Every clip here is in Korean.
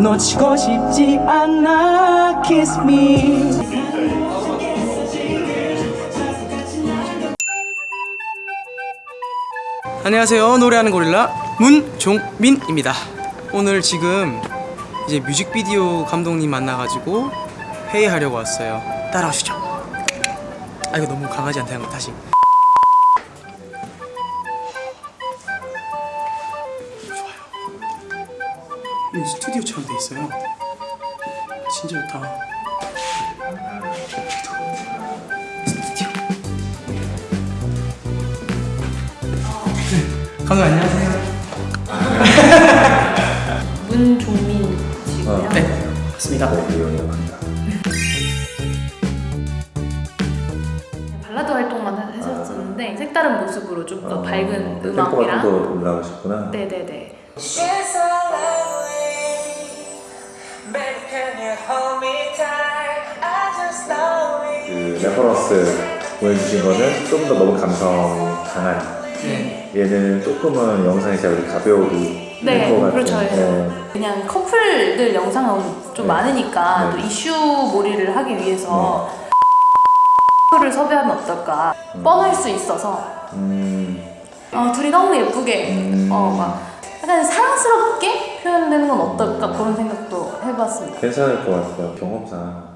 놓치고 싶지 않아? Kiss me. 안녕하세요. 노래하는 고릴라 문종민입니다. 오늘 지금 이제 뮤직비디오 감독님 만나가지고 회의하려고 왔어요. 따라오시죠. 아 이거 너무 강하지 않다는 거 다시 스튜디오처럼 돼 있어요. 진짜 좋다. 스튜디오 네, 감독 안녕하세요. 문종민이시고요. 네 맞습니다. 발라드 활동만 하셨었는데 색다른 모습으로 좀더 밝은 아, 템포가 음악이랑 좀더 올라가셨구나. 네네네 그 reference 보여주신 거는 좀더 너무 감성 강한. 네 얘는 조금은 영상이 제가 가볍게 네. 그렇죠 네. 그냥 커플들 영상은 좀 네. 많으니까 네. 또 이슈 몰이를 하기 위해서 를 섭외하면 어떨까 뻔할 수 있어서 음, 어, 둘이 너무 예쁘게 음. 어, 막 약간 사랑스럽게 표현되는 건 어떨까 그런 생각도 해봤습니다 괜찮을 것 같아요. 경험상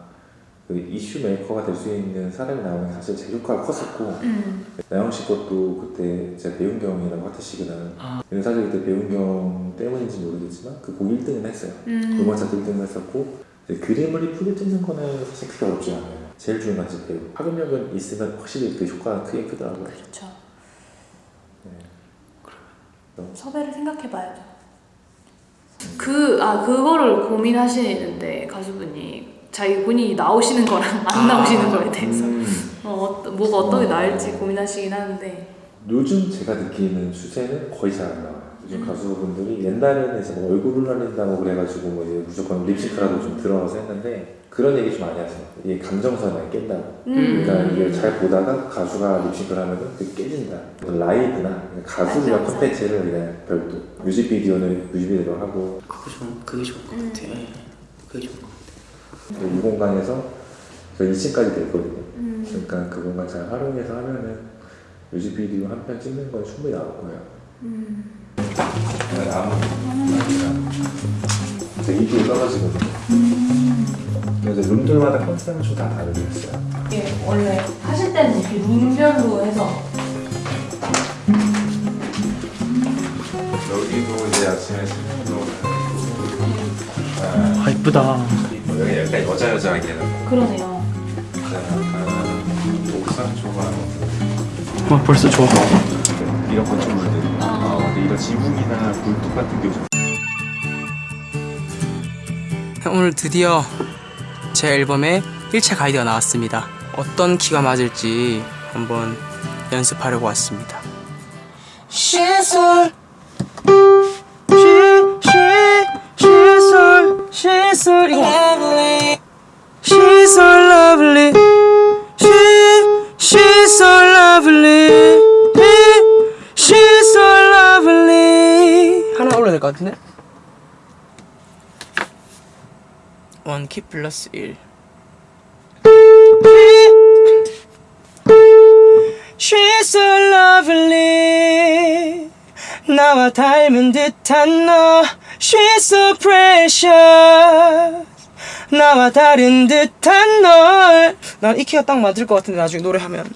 그 이슈 메이커가 될 수 있는 사람이 나오는 게 사실 제 효과가 컸었고 음. 나영 씨 것도 그때 제가 배운 경이라고 하트시그는 아. 근데 사실 그때 배운 경 때문인지 모르겠지만 그곡 1등은 했어요. 음. 음원 차트 1등을 했었고 이제 그림을 이쁘게 찍는 거는 사실 크게 어렵지 않아요. 제일 중요한 건 배우. 파급력은 있으면 확실히 그 효과가 크게 크더라고요. 그렇죠 네. 섭외를 생각해봐야죠. 그, 아, 그거를 고민하시는데, 가수분이. 자기 본인이 나오시는 거랑 안 나오시는 거에 대해서. 음, 어, 어, 뭐가 어떻게 나을지 고민하시긴 하는데. 요즘 제가 느끼는 추세는 거의 잘 안 나와요. 요즘 음. 가수분들이 옛날에는 이제 뭐 얼굴을 날린다고 그래가지고 뭐 이제 무조건 립싱크라도 좀 들어가서 했는데 그런 얘기 좀 많이 하세요. 이게 감정선을 깬다고. 음. 그러니까 이게 잘 보다가 가수가 립싱크를 하면은 그게 깨진다. 라이브나 가수가 맞아, 맞아. 콘텐츠를 그냥 별도 뮤직비디오는 뮤직비디오로 하고 그거 좀 그게 좋을 것 음. 같아 예. 그게 좋을 것 같아 이 공간에서 저 2층까지 돼 있거든요. 음. 그러니까 그 공간 잘 활용해서 하면은 뮤직비디오 한 편 찍는 건 충분히 나올 거예요. 음. 아무 제가 이쪽에 떨어지거든요. 그래서 룸들마다 컨셉은 좀다 다르게 했어요. 예, 원래 하실 때는 이렇게 룸별로 해서. 여기도 이제 아침에 스프로 아 이쁘다 여기 약간 여자 여자하게 그러네요. 약간 옥상 조각 와 벌써 좋아 이런 건축물들 아 이런 지붕이나 굴뚝 같은 게 좀- 오늘 드디어 제 앨범에 1차 가이드가 나왔습니다. 어떤 키가 맞을지 한번 연습하려고 왔습니다. She's so She's so 이거 같은데? 원키 플러스 1. She's so lovely. 나와 닮은 듯한 너. She's so precious. 나와 다른 듯한 널. 난 이 키가 딱 맞을 것 같은데 나중에 노래하면.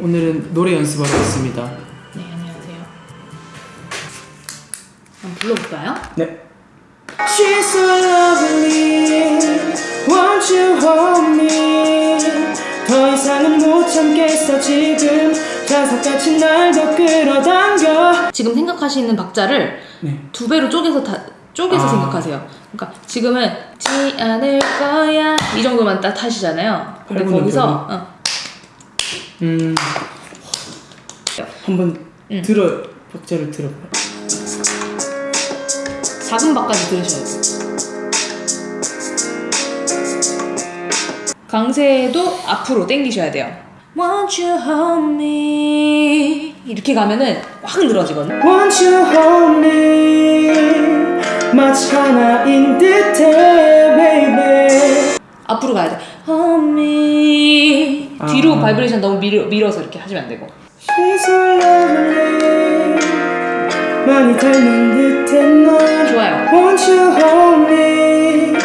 오늘은 노래 연습하러 왔습니다. 불러볼까요? 네. She's so lovely. Won't you hold me? 더 이상은 못 참겠어 지금 자석같이 날더 끌어당겨. 지금 생각하시는 박자를 네. 두 배로 쪼개서 다 쪼개서 아. 생각하세요. 그러니까 지금은 지 않을 거야 이 정도만 딱 하시잖아요. 근데 거기서 어, 음. 한번 응. 들어 박자를 들어봐요. 작은 박까지 들으셔야 돼요. 강세도 앞으로 당기셔야 돼요. Won't you hold me 이렇게 가면은 확 늘어지거든요. Won't you hold me? 마치 하나인 듯해 baby 앞으로 가야 돼. 험미 뒤로 아. 바이브레이션 너무 밀어, 밀어서 이렇게 하시면 안 되고. She's so lovely 많이 닮은 듯해 넌 좋아요. Won't you hold me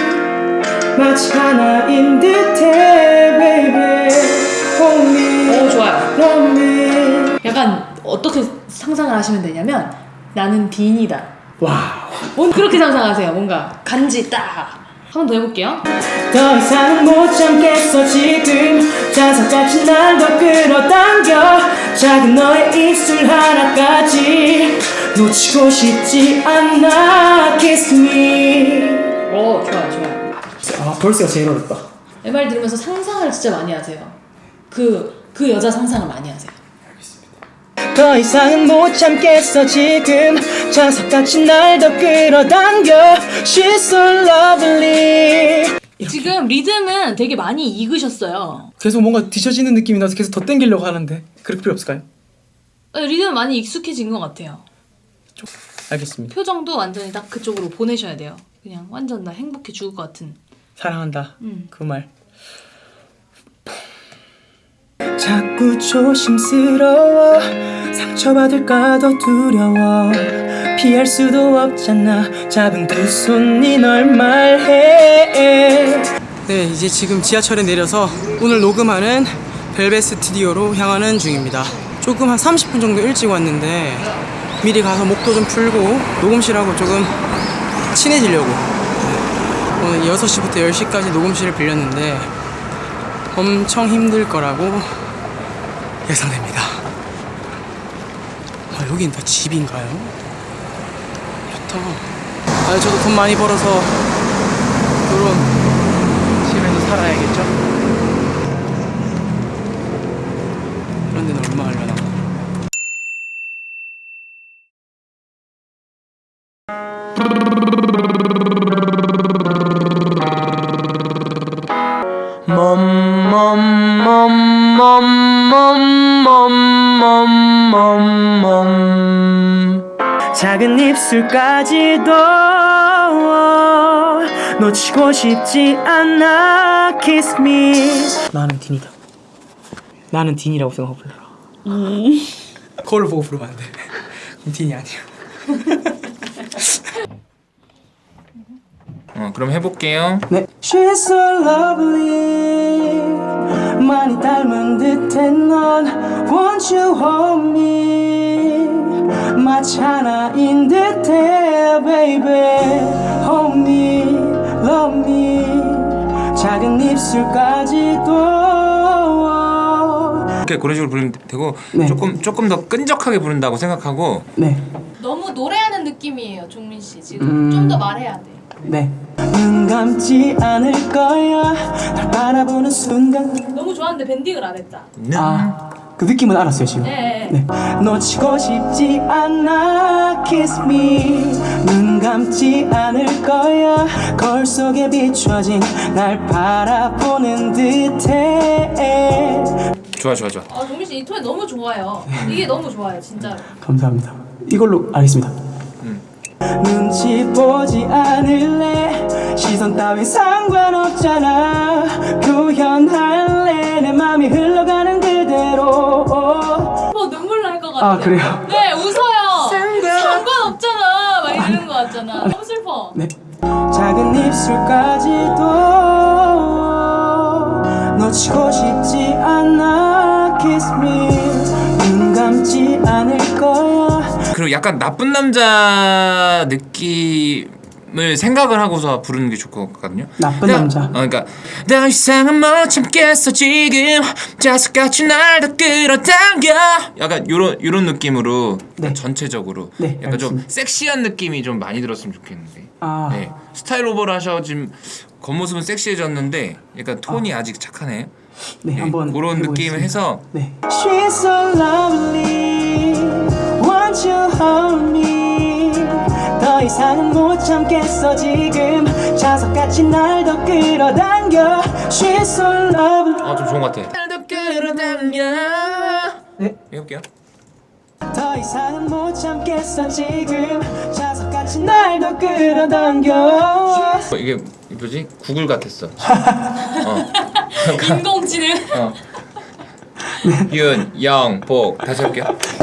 마치 하나인 듯해 baby Hold me 오 좋아요. Love me 약간 어떻게 상상을 하시면 되냐면 나는 딘이다. 와우 뭔 그렇게 상상하세요. 뭔가 간지 딱. 한번 더 해볼게요. 더 이상 못 참겠어 지금 자석같이 날 더 끌어당겨 작은 너의 입술 하나까지 놓치고 싶지 않아 Kiss me 오 좋아요 좋아요. 아 벌스가 제일 어렵다 내말 들으면서 상상을 진짜 많이 하세요. 그 그 여자 상상을 많이 하세요. 더 이상은 못 참겠어 지금 자석같이 날 더 끌어당겨 She's so lovely 지금 리듬은 되게 많이 익으셨어요. 계속 뭔가 뒤처지는 느낌이 나서 계속 더 땡기려고 하는데 그럴 필요 없을까요? 네, 리듬 많이 익숙해진 것 같아요. 알겠습니다. 표정도 완전히 딱 그쪽으로 보내셔야 돼요. 그냥 완전 나 행복해 죽을 것 같은. 사랑한다. 음. 그 말. 자꾸 조심스러워. 상처받을까 더 두려워. 피할 수도 없잖아. 작은 두 손이 널 말해. 네 이제 지금 지하철에 내려서 오늘 녹음하는 벨벳 스튜디오로 향하는 중입니다. 조금 한 30분 정도 일찍 왔는데 미리 가서 목도 좀 풀고 녹음실하고 조금 친해지려고 오늘 6시부터 10시까지 녹음실을 빌렸는데 엄청 힘들 거라고 예상됩니다. 아, 여긴 다 집인가요? 좋다. 아, 저도 돈 많이 벌어서 이런 집에서 살아야겠죠? 그런 데는 얼마 하려나? 멈멈멈멈멈멈 작은 입술까지도 놓치고 싶지 않아 Kiss me 나는 딘이다 나는 딘이라고 생각하고 불러라 음. 거울 보고 부르면 안돼 딘이 아니야 어, 그럼 해볼게요. 네. She's so lovely 많이 닮은 듯해 넌 Won't you hold me 마치 하나인 듯해 baby Hold me, love me 작은 입술까지도 이렇게 그런 식으로 부르면 되고 네. 조금 조금 더 끈적하게 부른다고 생각하고 네, 너무 노래하는 느낌이에요, 종민 씨. 지금 음. 좀더 말해야 돼. 네. 눈 감지 않을 거야 날 바라보는 순간 너무 좋았는데 밴딩을 안 했다. 아, 그 느낌은 알았어요 지금. 네. 네. 놓치고 싶지 않아 Kiss me 눈 감지 않을 거야 거울 속에 비춰진 날 바라보는 듯해 좋아 좋아 좋아. 아, 종민 씨이 톤이 너무 좋아요. 이게 너무 좋아요, 진짜. 감사합니다 이걸로 알겠습니다 눈치 보지 않을래 시선 따위 상관없잖아 표현할래 내 맘이 흘러가는 그대로 뭐 눈물 날 것 같아. 아 그래요? 네, 웃어요. 상관없잖아. 막 이러는 거 같잖아. 너무 슬퍼. 네. 작은 입술까지도 놓치고 싶지 않아 Kiss me 눈 감지 않을 거야 그리고 약간 나쁜 남자 느낌 을 생각을 하고서 부르는 게 좋을 것 같거든요. 나쁜 나- 남자. 어, 그러니까 더 이상은 못 참겠어 지금 자석같이 날더 끌어당겨. 약간 요런 요런 느낌으로 네. 전체적으로 네, 약간 좀 알겠습니다. 섹시한 느낌이 좀 많이 들었으면 좋겠는데. 아. 네. 스타일 오버를 하셔 지금 겉모습은 섹시해졌는데 약간 톤이 아. 직 착하네. 네, 네, 한번 그런. 느낌을 해서 네. 이상은 못 참겠어 지금 자석같이 날 더 끌어당겨 She's so lovely 어좀 좋은 것 같아. 날더 끌어당겨. 네. 해볼게요. 더 이상은 못 참겠어 지금 자석 같이 날 더 끌어당겨 어, 이게 뭐지? 구글 같았어. 어. 인공지능. 어. 윤, 영, 복 다시 할게요.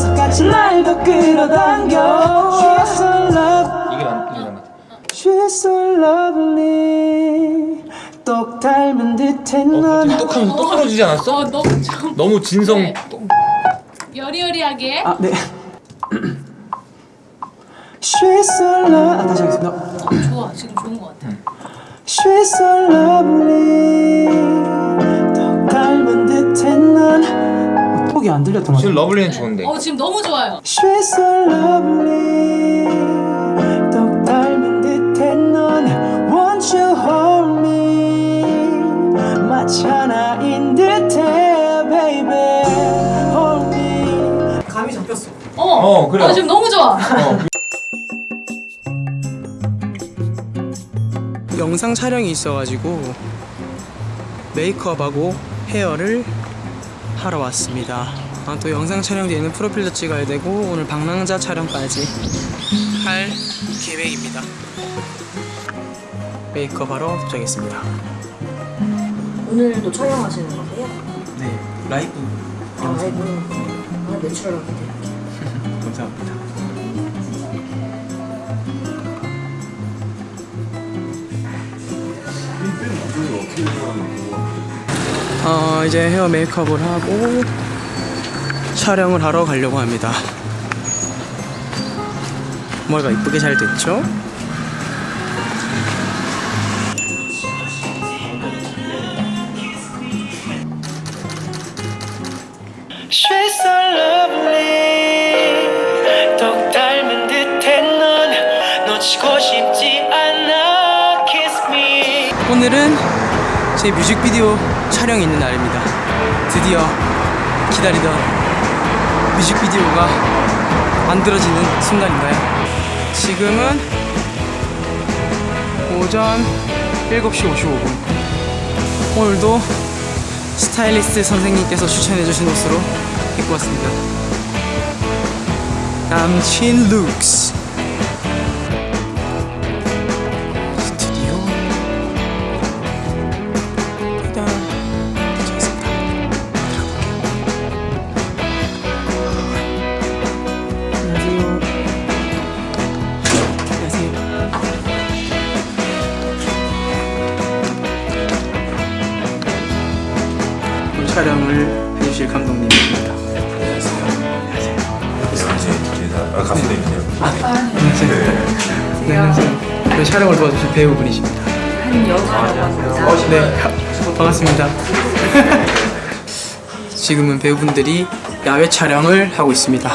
이게 맞, 이게 맞. She's so lovely 똑 닮은 듯해 어, 넌 갑자기 똑하면 똑 떨어지지 않았어? 어 너무 좀 너무 진성. 네. 여리여리하게. 아, 네 She's so love 아, 다시 하겠습니다 어, 좋아 지금 좋은 것 같아. She's so lovely 똑 닮은 듯해 넌 톡이 안 들렸던 것 지금 러블리는 좋은데. 어 지금 너무 좋아요. She's so lovely 나인 듯해 baby hold me 감이 잡혔어 어. 어, 그래. 어 지금 너무 좋아. 어. 영상 촬영이 있어가지고 메이크업하고 헤어를 하러 왔습니다 아, 또 영상 촬영 뒤에는 프로필도 찍어야 되고 오늘 방랑자 촬영까지 할 계획입니다 메이크업하러 도착했습니다 오늘도 촬영하시는 거세요? 네 라이브 아, 라이브. 아, 내추럴하게. 감사합니다 어, 이제 헤어 메이크업을 하고 촬영을 하러 가려고 합니다. 머리가 이쁘게 잘 됐죠? 제 뮤직비디오 촬영이 있는 날입니다 드디어 기다리던 뮤직비디오가 만들어지는 순간인가요? 지금은 오전 7시 55분 오늘도 스타일리스트 선생님께서 추천해주신 옷으로 입고 왔습니다. 남친 룩스 도와주신 배우분이십니다. 한여주라고 네, 반갑습니다. 지금은 배우분들이 야외 촬영을 하고 있습니다.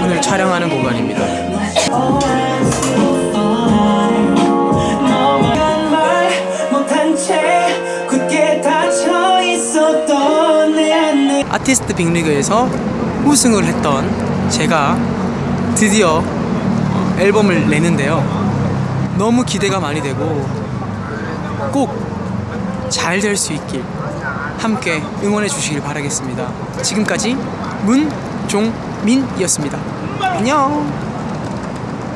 오늘 촬영하는 공간입니다. 아티스트 빅리그에서 우승을 했던 제가 드디어 어, 앨범을 내는데요. 너무 기대가 많이 되고 꼭 잘 될 수 있길 함께 응원해 주시길 바라겠습니다. 지금까지 문종민이었습니다. 안녕.